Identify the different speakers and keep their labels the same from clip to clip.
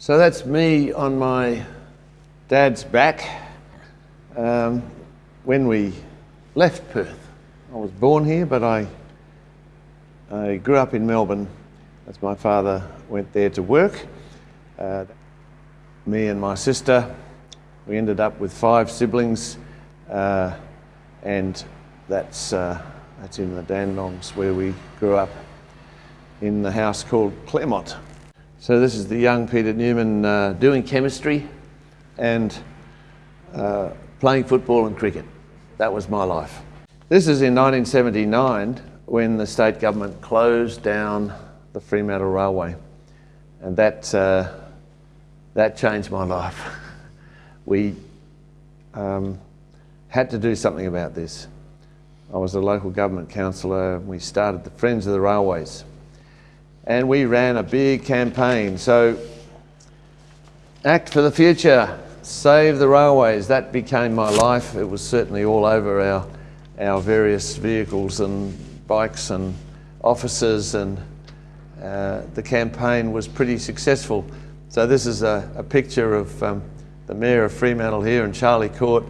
Speaker 1: So that's me on my dad's back um, when we left Perth. I was born here, but I, I grew up in Melbourne as my father went there to work. Uh, me and my sister, we ended up with five siblings, uh, and that's, uh, that's in the Dandenongs where we grew up in the house called Claremont. So this is the young Peter Newman uh, doing chemistry and uh, playing football and cricket. That was my life. This is in 1979 when the state government closed down the Fremantle Railway and that, uh, that changed my life. we um, had to do something about this. I was a local government councillor. We started the Friends of the Railways and we ran a big campaign. So, Act for the Future, Save the Railways, that became my life. It was certainly all over our, our various vehicles and bikes and offices and uh, the campaign was pretty successful. So this is a, a picture of um, the Mayor of Fremantle here and Charlie Court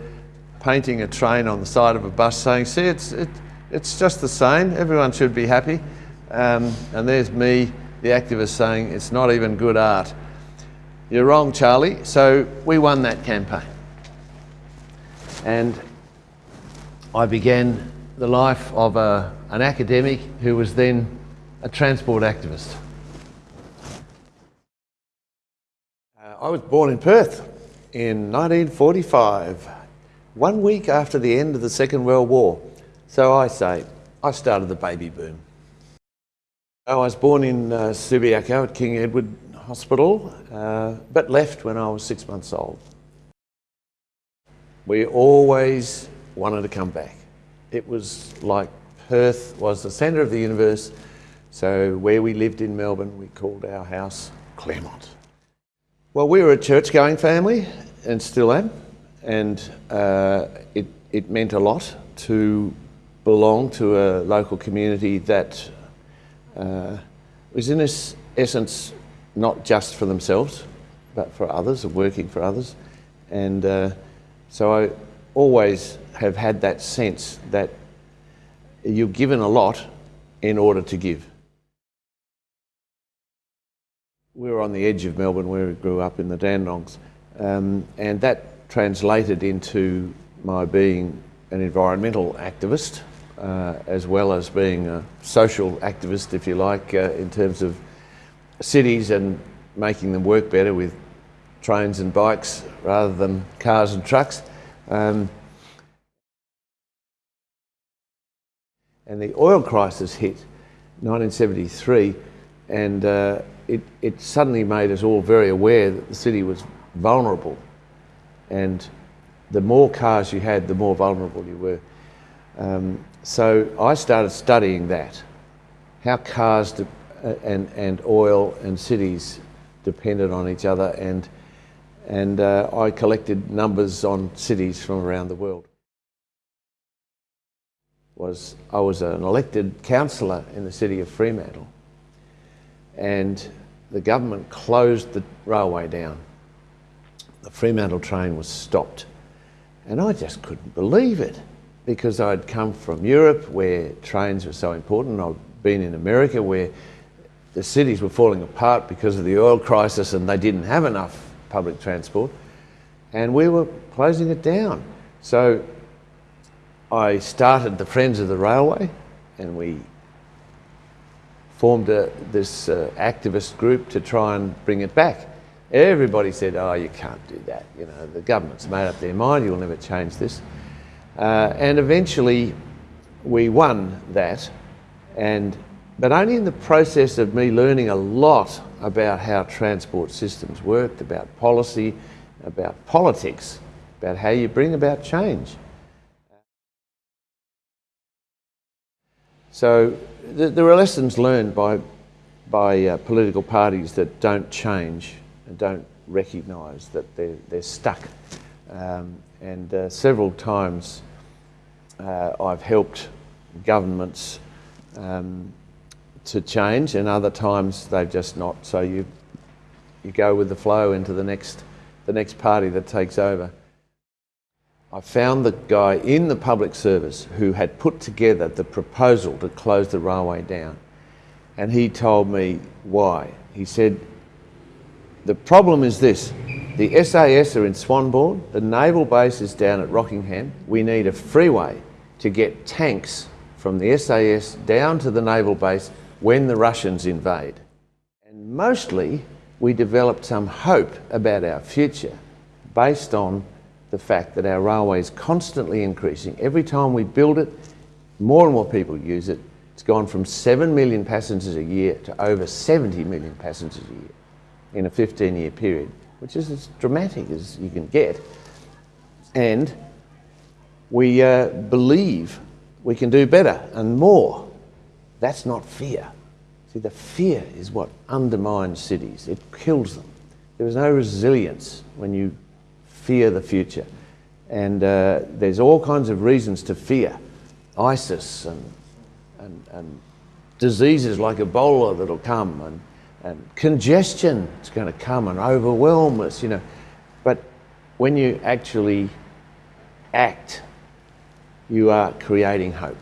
Speaker 1: painting a train on the side of a bus saying, see, it's, it, it's just the same, everyone should be happy. Um, and there's me, the activist, saying it's not even good art. You're wrong, Charlie. So we won that campaign. And I began the life of a, an academic who was then a transport activist. Uh, I was born in Perth in 1945, one week after the end of the Second World War. So I say, I started the baby boom. I was born in uh, Subiaco at King Edward Hospital, uh, but left when I was six months old. We always wanted to come back. It was like Perth was the centre of the universe, so where we lived in Melbourne, we called our house Claremont. Well, we were a church-going family, and still am, and uh, it, it meant a lot to belong to a local community that uh, was in essence not just for themselves, but for others, or working for others. And uh, so I always have had that sense that you're given a lot in order to give. We were on the edge of Melbourne where we grew up in the Dandenongs, um, and that translated into my being an environmental activist as well as being a social activist, if you like, uh, in terms of cities and making them work better with trains and bikes rather than cars and trucks. Um, and the oil crisis hit 1973 and uh, it, it suddenly made us all very aware that the city was vulnerable and the more cars you had, the more vulnerable you were. Um, so I started studying that, how cars uh, and, and oil and cities depended on each other and, and uh, I collected numbers on cities from around the world. Was, I was an elected councillor in the city of Fremantle and the government closed the railway down. The Fremantle train was stopped and I just couldn't believe it because I'd come from Europe where trains were so important. I'd been in America where the cities were falling apart because of the oil crisis and they didn't have enough public transport. And we were closing it down. So I started the Friends of the Railway and we formed a, this uh, activist group to try and bring it back. Everybody said, oh, you can't do that. You know, the government's made up their mind, you'll never change this. Uh, and eventually we won that, and, but only in the process of me learning a lot about how transport systems worked, about policy, about politics, about how you bring about change. So th there are lessons learned by, by uh, political parties that don't change and don't recognise that they're, they're stuck. Um, and uh, several times uh, I've helped governments um, to change and other times they've just not. So you, you go with the flow into the next, the next party that takes over. I found the guy in the public service who had put together the proposal to close the railway down. And he told me why. He said, the problem is this. The SAS are in Swanbourne, the naval base is down at Rockingham. We need a freeway to get tanks from the SAS down to the naval base when the Russians invade. And mostly we developed some hope about our future based on the fact that our railway is constantly increasing. Every time we build it, more and more people use it. It's gone from 7 million passengers a year to over 70 million passengers a year in a 15 year period, which is as dramatic as you can get. And we uh, believe we can do better and more. That's not fear. See, the fear is what undermines cities, it kills them. There is no resilience when you fear the future. And uh, there's all kinds of reasons to fear ISIS and, and, and diseases like Ebola that'll come and, and congestion is going to come and overwhelm us, you know. But when you actually act, you are creating hope.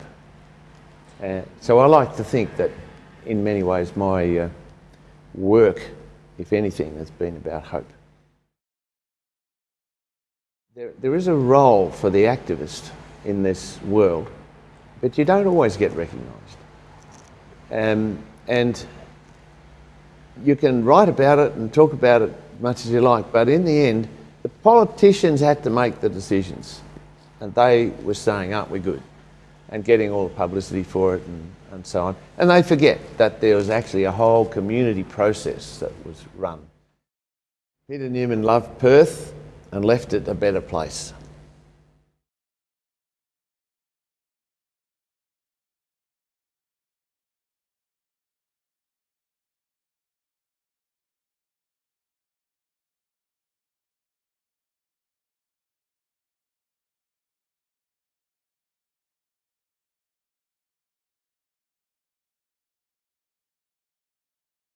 Speaker 1: Uh, so I like to think that in many ways my uh, work, if anything, has been about hope. There, there is a role for the activist in this world, but you don't always get recognised. Um, and you can write about it and talk about it much as you like, but in the end, the politicians had to make the decisions. And they were saying, aren't we good? And getting all the publicity for it and, and so on. And they forget that there was actually a whole community process that was run. Peter Newman loved Perth and left it a better place.